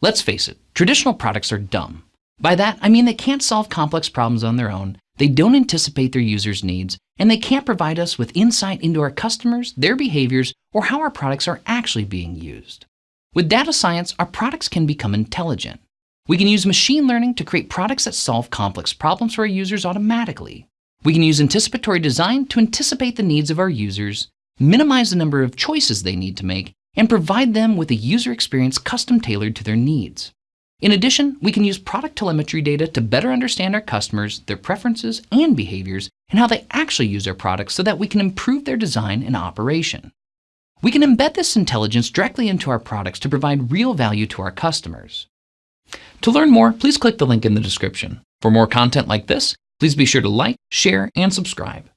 Let's face it, traditional products are dumb. By that, I mean they can't solve complex problems on their own, they don't anticipate their users' needs, and they can't provide us with insight into our customers, their behaviors, or how our products are actually being used. With data science, our products can become intelligent. We can use machine learning to create products that solve complex problems for our users automatically. We can use anticipatory design to anticipate the needs of our users, minimize the number of choices they need to make, and provide them with a user experience custom tailored to their needs. In addition, we can use product telemetry data to better understand our customers, their preferences and behaviors, and how they actually use our products so that we can improve their design and operation. We can embed this intelligence directly into our products to provide real value to our customers. To learn more, please click the link in the description. For more content like this, please be sure to like, share, and subscribe.